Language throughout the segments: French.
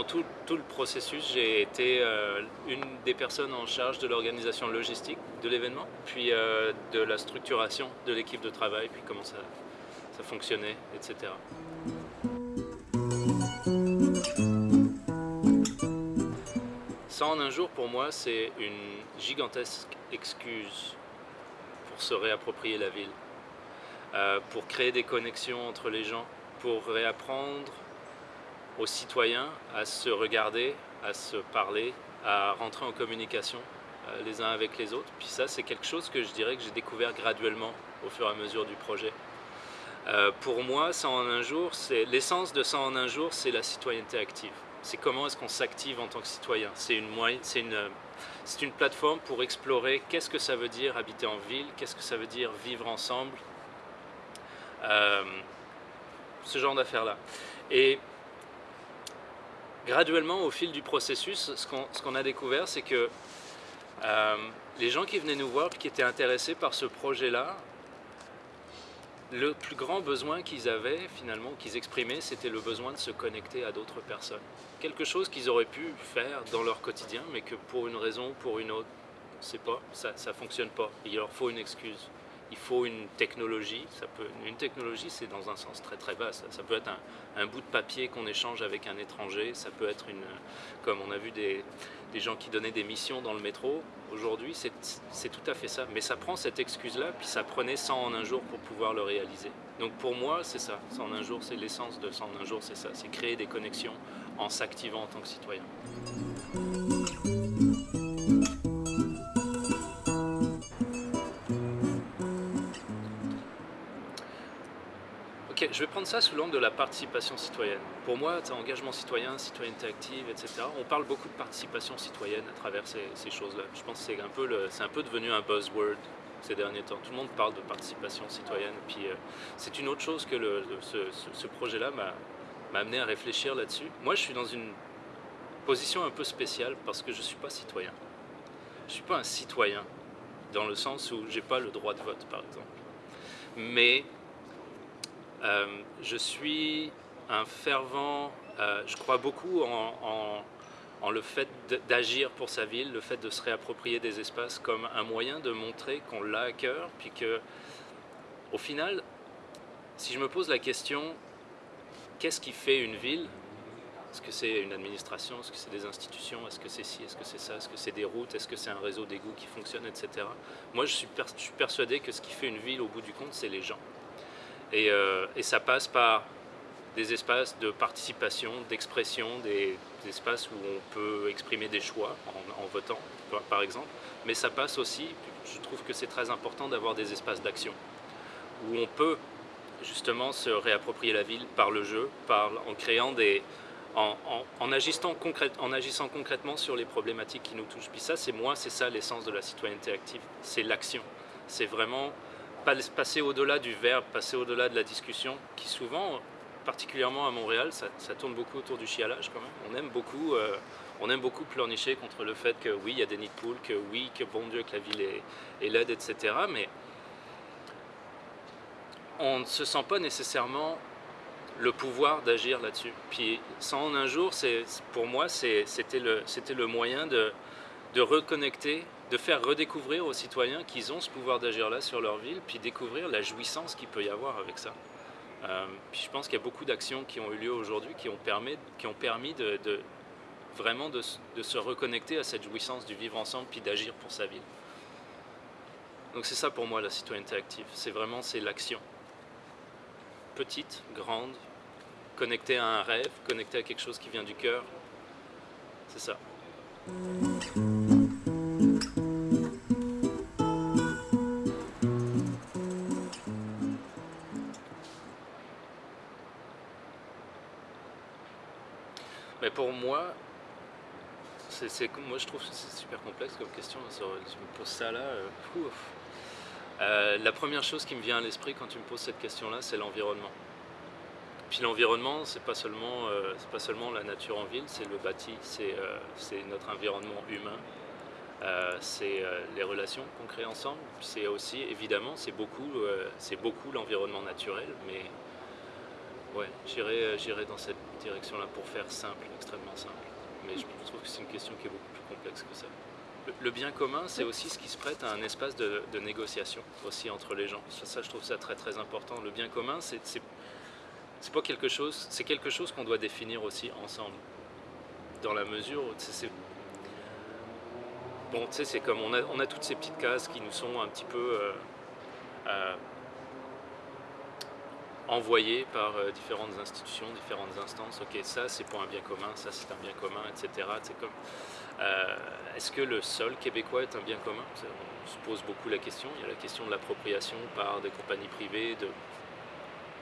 pendant tout, le processus, j'ai été euh, une des personnes en charge de l'organisation logistique de l'événement, puis euh, de la structuration de l'équipe de travail, puis comment ça, ça fonctionnait, etc. Ça en un jour, pour moi, c'est une gigantesque excuse pour se réapproprier la ville, euh, pour créer des connexions entre les gens, pour réapprendre aux citoyens à se regarder, à se parler, à rentrer en communication euh, les uns avec les autres. Puis ça, c'est quelque chose que je dirais que j'ai découvert graduellement au fur et à mesure du projet. Euh, pour moi, 100 en un jour, c'est l'essence de 100 en un jour, c'est la citoyenneté active. C'est comment est-ce qu'on s'active en tant que citoyen. C'est une, une, une plateforme pour explorer qu'est-ce que ça veut dire habiter en ville, qu'est-ce que ça veut dire vivre ensemble, euh, ce genre d'affaires-là. Et graduellement, au fil du processus, ce qu'on qu a découvert, c'est que euh, les gens qui venaient nous voir, qui étaient intéressés par ce projet-là, le plus grand besoin qu'ils avaient, finalement, qu'ils exprimaient, c'était le besoin de se connecter à d'autres personnes. Quelque chose qu'ils auraient pu faire dans leur quotidien, mais que pour une raison ou pour une autre, pas, ça ne fonctionne pas. Il leur faut une excuse. Il faut une technologie. Une technologie, c'est dans un sens très très bas. Ça, peut être un, un, bout de papier qu'on échange avec un étranger. Ça peut être une, comme on a vu des, des gens qui donnaient des missions dans le métro. Aujourd'hui, c'est tout à fait ça. Mais ça prend cette excuse-là, puis ça prenait 100 en un jour pour pouvoir le réaliser. Donc pour moi, c'est ça. 100 en un jour, c'est l'essence de 100 en un jour, c'est ça. C'est créer des connexions en s'activant en tant que citoyen. Je vais prendre ça sous l'angle de la participation citoyenne. Pour moi, engagement citoyen, citoyenneté active, etc. On parle beaucoup de participation citoyenne à travers ces, choses-là. Je pense que c'est un, peu devenu un buzzword ces derniers temps. Tout le monde parle de participation citoyenne. Puis euh, c'est une autre chose que ce, projet-là m'a amené à réfléchir là-dessus. Moi, je suis dans une position un peu spéciale parce que je ne suis pas citoyen. Je ne suis pas un citoyen dans le sens où je n'ai pas le droit de vote, par exemple. Mais euh, je suis un fervent, euh, je crois beaucoup en, le fait d'agir pour sa ville, le fait de se réapproprier des espaces comme un moyen de montrer qu'on l'a à cœur, puis que, au final, si je me pose la question, qu'est-ce qui fait une ville? Est-ce que c'est une administration? Est-ce que c'est des institutions? Est-ce que c'est ci? Est-ce que c'est ça? Est-ce que c'est des routes? Est-ce que c'est un réseau d'égouts qui fonctionne, etc. Moi, je suis persuadé que ce qui fait une ville, au bout du compte, c'est les gens. Et, euh, et, ça passe par des espaces de participation, d'expression, des, espaces où on peut exprimer des choix en, votant, par exemple. Mais ça passe aussi, je trouve que c'est très important d'avoir des espaces d'action, où on peut justement se réapproprier la ville par le jeu, en créant des... En agissant concrètement sur les problématiques qui nous touchent. Puis ça, c'est moi, c'est ça l'essence de la citoyenneté active, c'est l'action. C'est vraiment passer au-delà du verbe, passer au-delà de la discussion, qui souvent, particulièrement à Montréal, ça, tourne beaucoup autour du chialage quand même. On aime beaucoup, euh, on aime beaucoup pleurnicher contre le fait que oui, il y a des nids de poules, que oui, que bon Dieu, que la ville est, laide, etc. Mais on ne se sent pas nécessairement le pouvoir d'agir là-dessus. Puis sans en un jour, pour moi, c'était le, moyen de reconnecter de faire redécouvrir aux citoyens qu'ils ont ce pouvoir d'agir là sur leur ville, puis découvrir la jouissance qu'il peut y avoir avec ça. Euh, puis je pense qu'il y a beaucoup d'actions qui ont eu lieu aujourd'hui qui ont permis, qui ont permis de, vraiment de, de, se reconnecter à cette jouissance du vivre ensemble puis d'agir pour sa ville. Donc c'est ça pour moi la citoyenneté active, c'est vraiment c'est l'action. Petite, grande, connectée à un rêve, connectée à quelque chose qui vient du cœur, c'est ça. Pour moi, moi je trouve que c'est super complexe comme question. Je me pose ça là. Euh, euh, la première chose qui me vient à l'esprit quand tu me poses cette question-là, c'est l'environnement. Puis l'environnement, c'est pas euh, pas seulement la nature en ville, c'est le bâti, c'est notre environnement humain, c'est les relations qu'on crée ensemble. C'est aussi évidemment c'est beaucoup beaucoup l'environnement naturel, mais Ouais, j'irai dans cette direction-là pour faire simple, extrêmement simple. Mais je trouve que c'est une question qui est beaucoup plus complexe que ça. Le, bien commun, c'est aussi ce qui se prête à un espace de, négociation aussi entre les gens. Ça, je trouve ça très très important. Le bien commun, c'est c'est pas quelque chose, c'est quelque chose qu'on doit définir aussi ensemble. Dans la mesure où c'est bon, tu sais, c'est comme on a, on a toutes ces petites cases qui nous sont un petit peu euh, euh, envoyées par euh, différentes institutions, différentes instances. Ok, ça c'est pour un bien commun, ça c'est un bien commun, etc. C'est comme est-ce que le sol québécois est un bien commun? On se pose beaucoup la question. Il y a la question de l'appropriation par des compagnies privées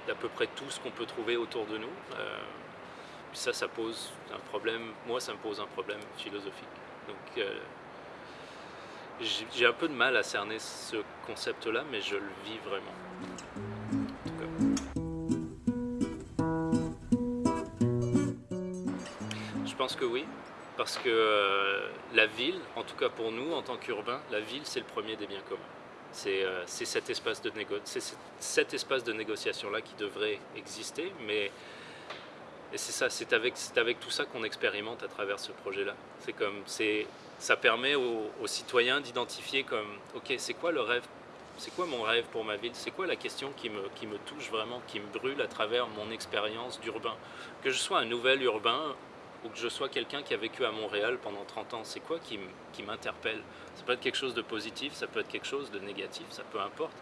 d'à peu près tout ce qu'on peut trouver autour de nous. Euh, ça, ça pose un problème, moi ça me pose un problème philosophique. Donc euh, j'ai un peu de mal à cerner ce concept-là, mais je le vis vraiment. Pense que oui, parce que euh, la ville, en tout cas pour nous en tant qu'urbains, la ville c'est le premier des biens communs. Euh, c'est cet, espace de cet espace de négociation-là qui devrait exister, mais c'est ça, c'est avec, tout ça qu'on expérimente à travers ce projet-là. C'est comme, ça permet aux, citoyens d'identifier comme, ok, c'est quoi le rêve c'est quoi mon rêve pour ma ville C'est quoi la question qui me touche vraiment, qui me brûle à travers mon expérience d'urbain Que je sois un nouvel urbain ou que je sois quelqu'un qui a vécu à Montréal pendant 30 ans, c'est quoi qui m'interpelle? Ça peut être quelque chose de positif, ça peut être quelque chose de négatif, ça peut importe.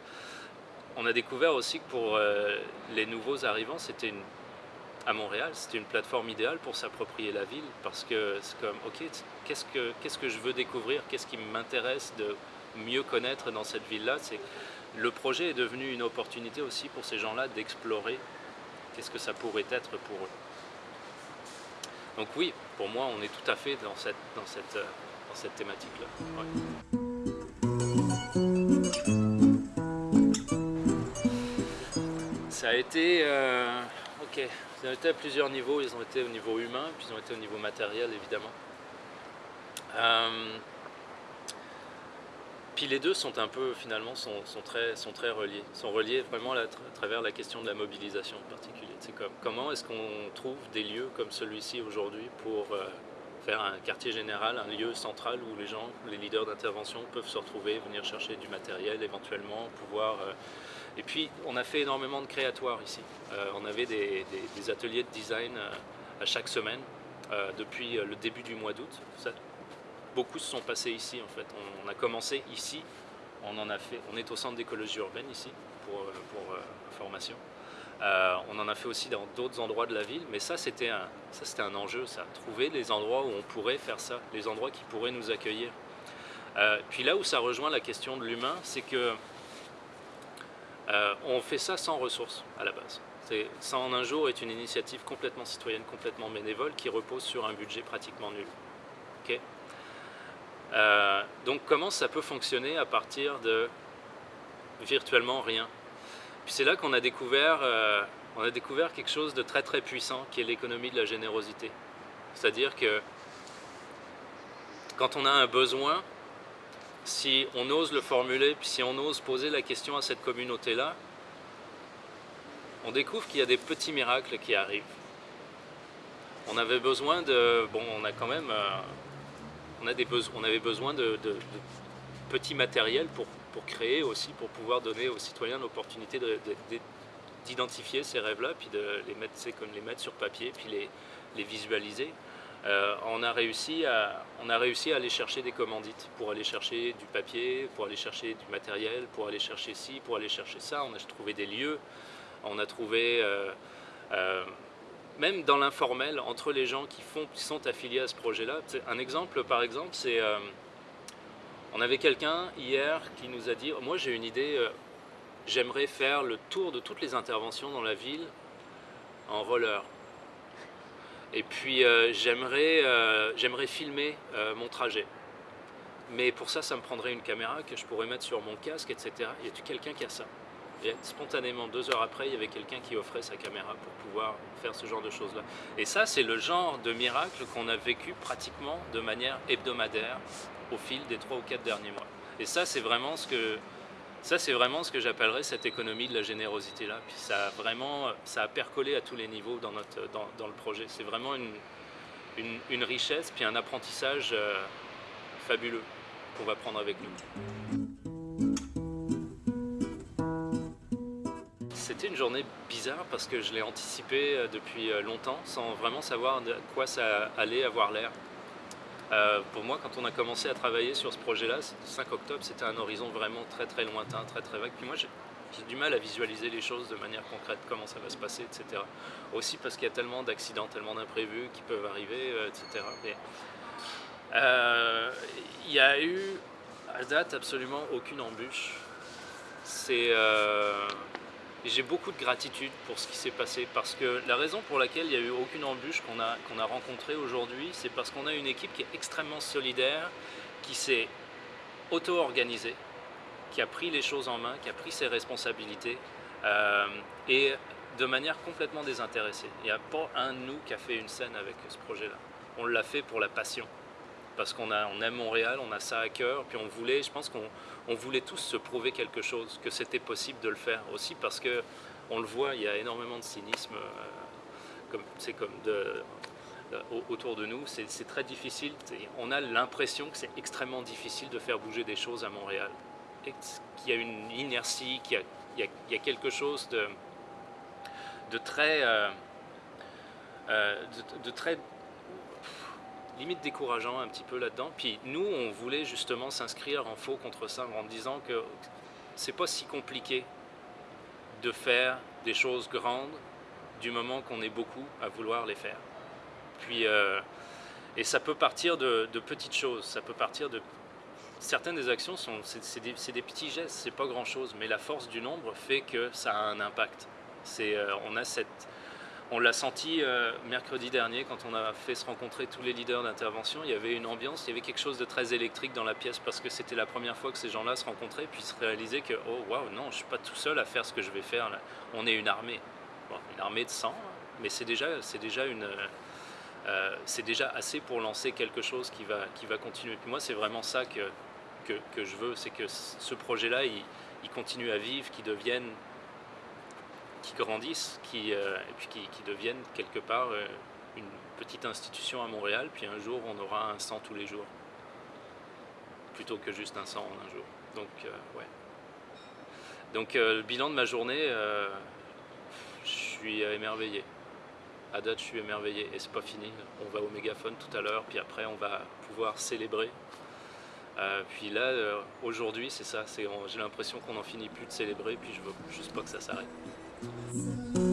On a découvert aussi que pour euh, les nouveaux arrivants, c'était à Montréal, c'était une plateforme idéale pour s'approprier la ville parce que c'est comme, ok, qu'est-ce que, qu'est-ce que je veux découvrir, qu'est-ce qui m'intéresse de mieux connaître dans cette ville-là? Le projet est devenu une opportunité aussi pour ces gens-là d'explorer qu'est-ce que ça pourrait être pour eux. Donc oui, pour moi, on est tout à fait dans cette, dans cette, euh, dans cette thématique-là. Ça a été... Euh, ok, ils ont été à plusieurs niveaux. Ils ont été au niveau humain, puis ils ont été au niveau matériel, évidemment. Euh, puis les deux sont un peu, finalement, sont, très, sont très reliés. sont reliés vraiment à, travers la question de la mobilisation en particulier. C'est comme, comment est-ce qu'on trouve des lieux comme celui-ci aujourd'hui pour euh, faire un quartier général, un lieu central où les gens, les leaders d'intervention peuvent se retrouver, venir chercher du matériel éventuellement, pouvoir... Euh, et puis, on a fait énormément de créatoires ici. Euh, on avait des, ateliers de design à chaque semaine depuis le début du mois d'août beaucoup se sont passés ici en fait. On, a commencé ici, on en a fait, on est au centre d'écologie urbaine ici pour, euh, euh, formation. Euh, on en a fait aussi dans d'autres endroits de la ville, mais ça c'était un, enjeu, ça. Trouver les endroits où on pourrait faire ça, les endroits qui pourraient nous accueillir. puis là où ça rejoint la question de l'humain, c'est que on fait ça sans ressources à la base. Ça en un jour est une initiative complètement citoyenne, complètement bénévole, qui repose sur un budget pratiquement nul. Euh, donc comment ça peut fonctionner à partir de virtuellement rien? Puis c'est là qu'on a, découvert, euh, a découvert quelque chose de très très puissant qui est l'économie de la générosité. C'est-à-dire que quand on a un besoin, si on ose le formuler, puis si on ose poser la question à cette communauté-là, on découvre qu'il y a des petits miracles qui arrivent. On avait besoin de... Bon, on a quand même... Euh, on, avait besoin de, petits matériels pour, créer aussi, pour pouvoir donner aux citoyens l'opportunité d'identifier ces rêves-là, puis de les mettre, sur papier, puis les, visualiser. Euh, on, a réussi à, on a réussi à aller chercher des commandites pour aller chercher du papier, pour aller chercher du matériel, pour aller chercher ci, pour aller chercher ça. On a trouvé des lieux, on a trouvé euh, euh, même dans l'informel, entre les gens qui, font, qui sont affiliés à ce projet-là. Un exemple, par exemple, c'est... Euh, on avait quelqu'un hier qui nous a dit « Moi, j'ai une idée, euh, j'aimerais faire le tour de toutes les interventions dans la ville en roller. Et puis, euh, j'aimerais filmer mon trajet. Mais pour ça, ça me prendrait une caméra que je pourrais mettre sur mon casque, etc. Y a-t-il quelqu'un qui a ça ?» Spontanément, deux heures après, il y avait quelqu'un qui offrait sa caméra pour pouvoir faire ce genre de choses-là. Et ça, c'est le genre de miracle qu'on a vécu pratiquement de manière hebdomadaire au fil des trois ou quatre derniers mois. Et ça, c'est vraiment ce que Ça, c'est vraiment ce que j'appellerais cette économie de la générosité-là. Puis ça a vraiment, ça a percolé à tous les niveaux dans, notre, dans, dans le projet. C'est vraiment une, une, une, richesse, puis un apprentissage euh, fabuleux qu'on va prendre avec nous. C'était une journée bizarre parce que je l'ai anticipé euh, depuis euh, longtemps sans vraiment savoir de quoi ça allait avoir l'air. Euh, pour moi, quand on a commencé à travailler sur ce projet-là, 5 octobre, c'était un horizon vraiment très très lointain, très très vague. Puis moi, j'ai du mal à visualiser les choses de manière concrète, comment ça va se passer, etc. Aussi parce qu'il y a tellement d'accidents, tellement d'imprévus qui peuvent arriver, etc. Il y a eu, à date, absolument aucune embûche. C'est... j'ai beaucoup de gratitude pour ce qui s'est passé parce que la raison pour laquelle il n'y a eu aucune embûche qu'on a, rencontrée aujourd'hui, c'est parce qu'on a une équipe qui est extrêmement solidaire, qui s'est auto-organisée, qui a pris les choses en main, qui a pris ses responsabilités euh, et de manière complètement désintéressée. Il n'y a pas un de nous qui a fait une scène avec ce projet-là. On l'a fait pour la passion parce qu'on on aime Montréal, on a ça à cœur, puis on voulait, je pense qu'on on voulait tous se prouver quelque chose, que c'était possible de le faire. Aussi parce que on le voit, il y a énormément de cynisme, euh, c'est comme euh, autour de nous, c'est très difficile. On a l'impression que c'est extrêmement difficile de faire bouger des choses à Montréal, qu'il y a une inertie, qu'il y, a, quelque chose de, très, euh, euh, de, de très limite décourageant un petit peu là-dedans. Puis nous, on voulait justement s'inscrire en faux contre ça en disant que c'est pas si compliqué de faire des choses grandes du moment qu'on est beaucoup à vouloir les faire. Puis, euh, et ça peut partir de, petites choses, ça peut partir de... Certaines des actions, sont, c'est, des, petits gestes, c'est pas grand-chose, mais la force du nombre fait que ça a un impact. Euh, on a cette, on l'a senti euh, mercredi dernier quand on a fait se rencontrer tous les leaders d'intervention. Il y avait une ambiance, il y avait quelque chose de très électrique dans la pièce parce que c'était la première fois que ces gens-là se rencontraient puis se réalisaient que oh waouh non, je suis pas tout seul à faire ce que je vais faire. Là. On est une armée, une armée de 100, mais c'est déjà euh, déjà assez pour lancer quelque chose qui va qui va continuer. Moi c'est vraiment ça que je veux, c'est que ce projet-là il, il continue à vivre, qu'il devienne qui grandissent qui, euh, et puis qui, deviennent quelque part euh, une petite institution à Montréal, puis un jour on aura un 100 tous les jours, plutôt que juste un 100 en un jour. Donc, euh, ouais. Donc, le bilan de ma journée, je suis émerveillé. À date, je suis émerveillé et c'est pas fini. On va au mégaphone tout à l'heure, puis après, on va pouvoir célébrer. Puis là, aujourd'hui, c'est ça. J'ai l'impression qu'on n'en finit plus de célébrer, puis je veux juste pas que ça s'arrête. Mm-hmm.